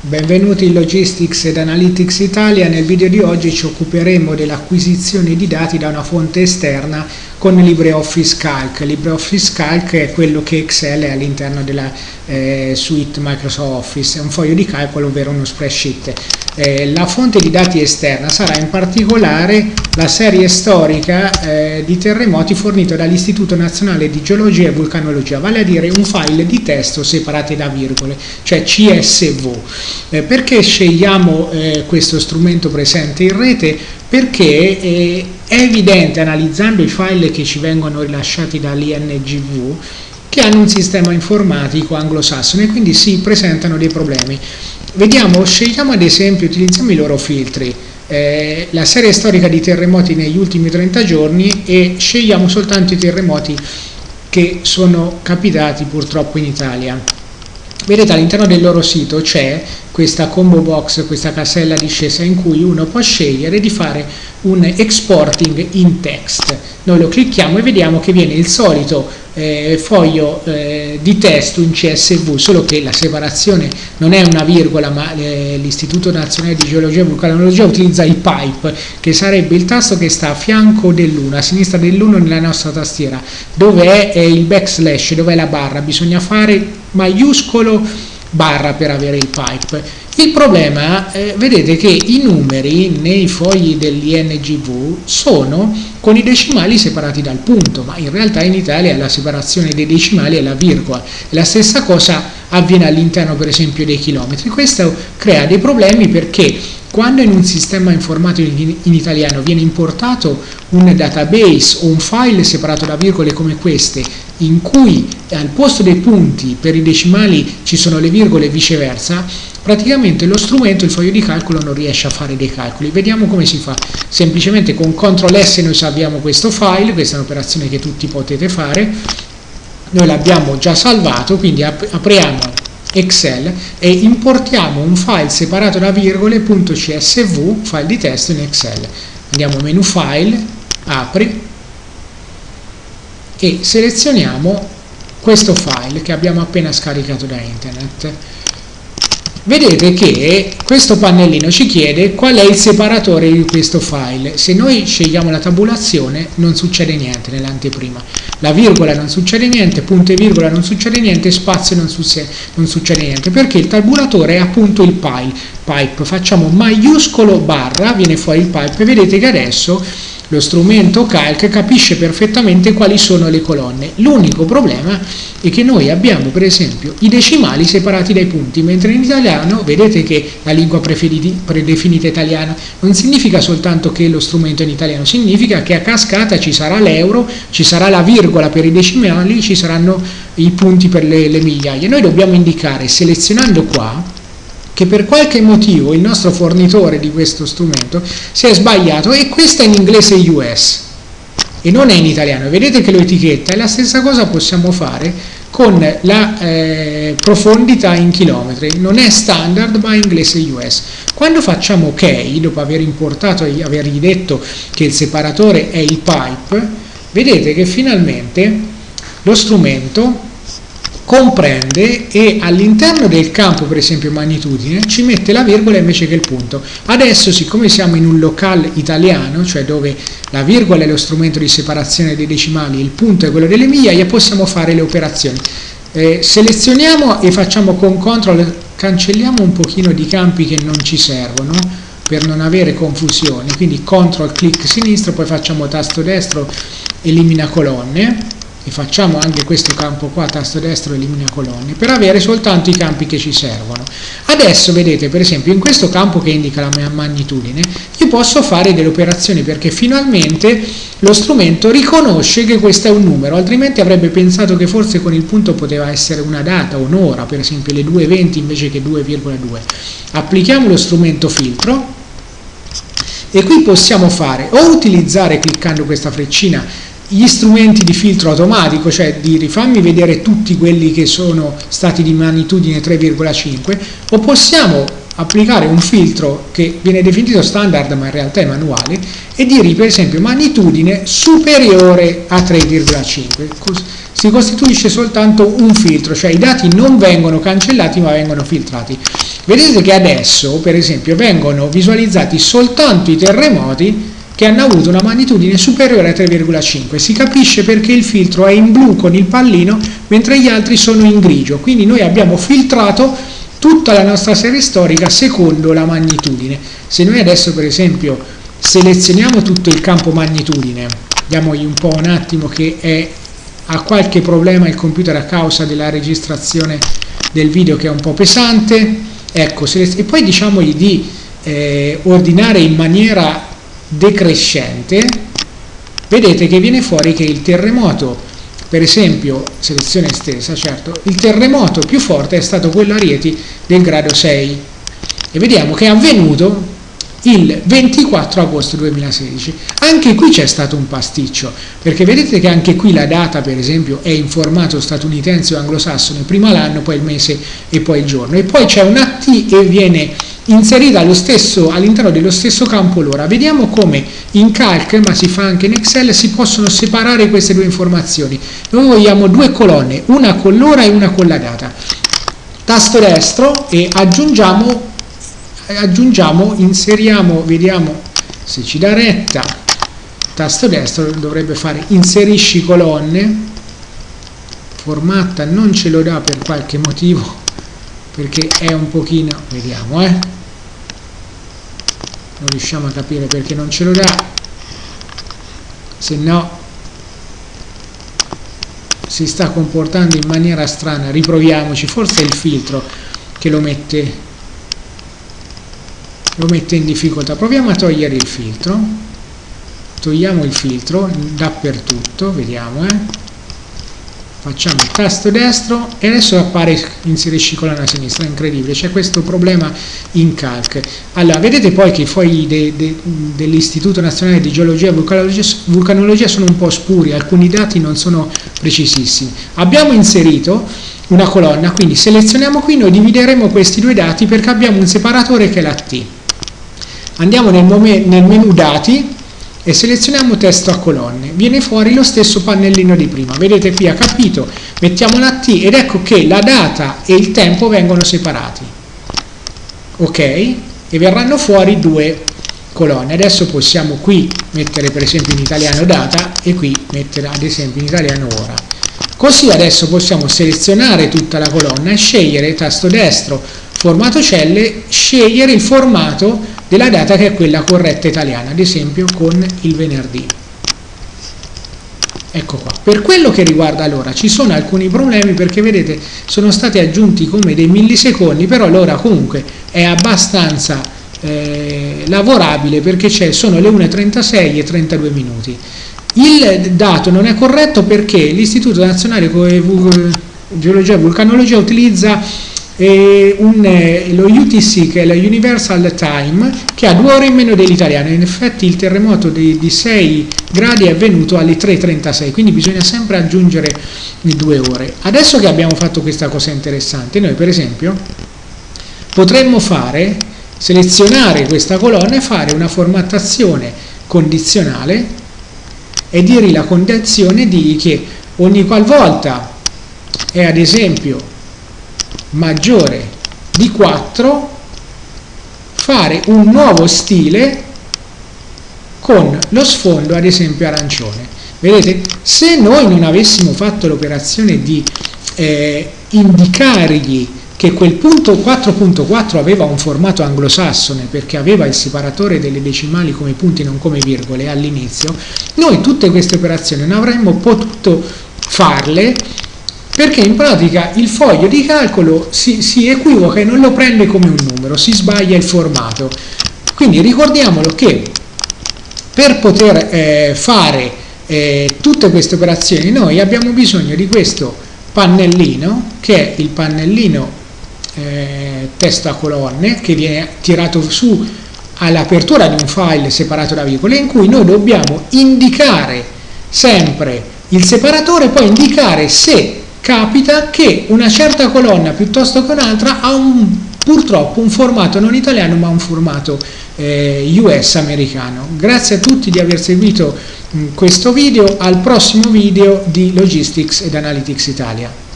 Benvenuti in Logistics ed Analytics Italia, nel video di oggi ci occuperemo dell'acquisizione di dati da una fonte esterna con LibreOffice Calc. LibreOffice Calc è quello che Excel è all'interno della eh, suite Microsoft Office, è un foglio di calcolo ovvero uno spreadsheet. Eh, la fonte di dati esterna sarà in particolare la serie storica eh, di terremoti fornito dall'Istituto Nazionale di Geologia e Vulcanologia, vale a dire un file di testo separati da virgole, cioè CSV. Eh, perché scegliamo eh, questo strumento presente in rete? Perché eh, è evidente analizzando i file che ci vengono rilasciati dall'INGV che hanno un sistema informatico anglosassone e quindi si presentano dei problemi. Vediamo, scegliamo ad esempio, utilizziamo i loro filtri, eh, la serie storica di terremoti negli ultimi 30 giorni e scegliamo soltanto i terremoti che sono capitati purtroppo in Italia. Vedete all'interno del loro sito c'è questa combo box, questa casella discesa in cui uno può scegliere di fare un exporting in text. Noi lo clicchiamo e vediamo che viene il solito eh, foglio eh, di testo in CSV, solo che la separazione non è una virgola, ma eh, l'Istituto Nazionale di Geologia e Vulcanologia utilizza il pipe, che sarebbe il tasto che sta a fianco dell'1, a sinistra dell'1 nella nostra tastiera, dove è il backslash, dove è la barra, bisogna fare maiuscolo barra per avere il pipe. Il problema, eh, vedete che i numeri nei fogli dell'INGV sono con i decimali separati dal punto, ma in realtà in Italia la separazione dei decimali è la virgola. La stessa cosa avviene all'interno per esempio dei chilometri. Questo crea dei problemi perché quando in un sistema informatico in italiano viene importato un database o un file separato da virgole come queste, in cui al posto dei punti per i decimali ci sono le virgole e viceversa, praticamente lo strumento, il foglio di calcolo, non riesce a fare dei calcoli. Vediamo come si fa. Semplicemente con CTRL S noi salviamo questo file, questa è un'operazione che tutti potete fare, noi l'abbiamo già salvato, quindi apriamo Excel e importiamo un file separato da virgole .csv, file di testo in Excel. Andiamo menu file, apri e selezioniamo questo file che abbiamo appena scaricato da internet vedete che questo pannellino ci chiede qual è il separatore di questo file. Se noi scegliamo la tabulazione non succede niente nell'anteprima. La virgola non succede niente, punto e virgola non succede niente, spazio non, non succede niente, perché il tabulatore è appunto il pipe. pipe. Facciamo maiuscolo barra, viene fuori il pipe e vedete che adesso lo strumento calc capisce perfettamente quali sono le colonne. L'unico problema è che noi abbiamo per esempio i decimali separati dai punti, mentre in italiano vedete che la lingua predefinita italiana non significa soltanto che lo strumento è in italiano, significa che a cascata ci sarà l'euro, ci sarà la virgola per i decimali, ci saranno i punti per le, le migliaia. Noi dobbiamo indicare selezionando qua che per qualche motivo il nostro fornitore di questo strumento si è sbagliato e questa è in inglese US e non è in italiano. Vedete che lo etichetta e la stessa cosa possiamo fare con la eh, profondità in chilometri. Non è standard ma è inglese US. Quando facciamo OK, dopo aver importato e avergli detto che il separatore è il pipe, vedete che finalmente lo strumento comprende e all'interno del campo per esempio magnitudine ci mette la virgola invece che il punto. Adesso siccome siamo in un locale italiano cioè dove la virgola è lo strumento di separazione dei decimali il punto è quello delle migliaia possiamo fare le operazioni. Eh, selezioniamo e facciamo con CTRL cancelliamo un pochino di campi che non ci servono per non avere confusione quindi CTRL clic sinistro poi facciamo tasto destro elimina colonne e facciamo anche questo campo qua, tasto destro elimina colonne, per avere soltanto i campi che ci servono. Adesso vedete per esempio in questo campo che indica la mia magnitudine, io posso fare delle operazioni perché finalmente lo strumento riconosce che questo è un numero, altrimenti avrebbe pensato che forse con il punto poteva essere una data, un'ora, per esempio le 2.20 invece che 2,2. Applichiamo lo strumento filtro e qui possiamo fare o utilizzare cliccando questa freccina gli strumenti di filtro automatico, cioè di rifammi vedere tutti quelli che sono stati di magnitudine 3,5 o possiamo applicare un filtro che viene definito standard ma in realtà è manuale e dire per esempio magnitudine superiore a 3,5 si costituisce soltanto un filtro, cioè i dati non vengono cancellati ma vengono filtrati. Vedete che adesso, per esempio, vengono visualizzati soltanto i terremoti che hanno avuto una magnitudine superiore a 3,5. Si capisce perché il filtro è in blu con il pallino, mentre gli altri sono in grigio. Quindi noi abbiamo filtrato tutta la nostra serie storica secondo la magnitudine. Se noi adesso, per esempio, selezioniamo tutto il campo magnitudine, diamogli un po' un attimo che è, ha qualche problema il computer a causa della registrazione del video che è un po' pesante, ecco, e poi diciamogli di eh, ordinare in maniera decrescente, vedete che viene fuori che il terremoto, per esempio, selezione estesa, certo, il terremoto più forte è stato quello a Rieti del grado 6 e vediamo che è avvenuto il 24 agosto 2016. Anche qui c'è stato un pasticcio, perché vedete che anche qui la data, per esempio, è in formato statunitense o anglosassone, prima l'anno, poi il mese e poi il giorno. E poi c'è un AT e viene inserita all'interno dello stesso campo l'ora. Vediamo come in Calc, ma si fa anche in Excel, si possono separare queste due informazioni. Noi vogliamo due colonne, una con l'ora e una con la data. Tasto destro e aggiungiamo aggiungiamo, inseriamo, vediamo se ci dà retta, tasto destro dovrebbe fare inserisci colonne, formatta non ce lo dà per qualche motivo, perché è un pochino, vediamo eh, non riusciamo a capire perché non ce lo dà, se no si sta comportando in maniera strana, riproviamoci, forse è il filtro che lo mette lo mette in difficoltà. Proviamo a togliere il filtro. Togliamo il filtro dappertutto vediamo eh facciamo il tasto destro e adesso appare inserisci colonna sinistra, è incredibile, c'è questo problema in calc. Allora, vedete poi che i fogli de, de, dell'Istituto Nazionale di Geologia e vulcanologia, vulcanologia sono un po' spuri, alcuni dati non sono precisissimi. Abbiamo inserito una colonna, quindi selezioniamo qui, noi divideremo questi due dati perché abbiamo un separatore che è la T andiamo nel, nel menu dati e selezioniamo testo a colonne. Viene fuori lo stesso pannellino di prima. Vedete qui ha capito? Mettiamo la T ed ecco che la data e il tempo vengono separati. Ok? E verranno fuori due colonne. Adesso possiamo qui mettere per esempio in italiano data e qui mettere ad esempio in italiano ora. Così adesso possiamo selezionare tutta la colonna e scegliere tasto destro formato celle scegliere il formato della data che è quella corretta italiana, ad esempio con il venerdì. Ecco qua. Per quello che riguarda l'ora ci sono alcuni problemi perché vedete sono stati aggiunti come dei millisecondi, però l'ora comunque è abbastanza eh, lavorabile perché sono le 1.36 e 32 minuti. Il dato non è corretto perché l'Istituto Nazionale Geologia e Vulcanologia utilizza un, eh, lo UTC che è la Universal Time che ha due ore in meno dell'italiano. In effetti il terremoto di, di 6 gradi è avvenuto alle 3.36 quindi bisogna sempre aggiungere le due ore. Adesso che abbiamo fatto questa cosa interessante noi per esempio potremmo fare selezionare questa colonna e fare una formattazione condizionale e dire la condizione di che ogni qualvolta è ad esempio maggiore di 4 fare un nuovo stile con lo sfondo ad esempio arancione. Vedete se noi non avessimo fatto l'operazione di eh, indicargli che quel punto 4.4 aveva un formato anglosassone perché aveva il separatore delle decimali come punti non come virgole all'inizio noi tutte queste operazioni non avremmo potuto farle perché in pratica il foglio di calcolo si, si equivoca e non lo prende come un numero, si sbaglia il formato. Quindi ricordiamolo che per poter eh, fare eh, tutte queste operazioni noi abbiamo bisogno di questo pannellino che è il pannellino eh, testo a colonne che viene tirato su all'apertura di un file separato da virgole in cui noi dobbiamo indicare sempre il separatore poi indicare se capita che una certa colonna piuttosto che un'altra ha un purtroppo un formato non italiano ma un formato eh, US americano. Grazie a tutti di aver seguito mh, questo video, al prossimo video di Logistics ed Analytics Italia.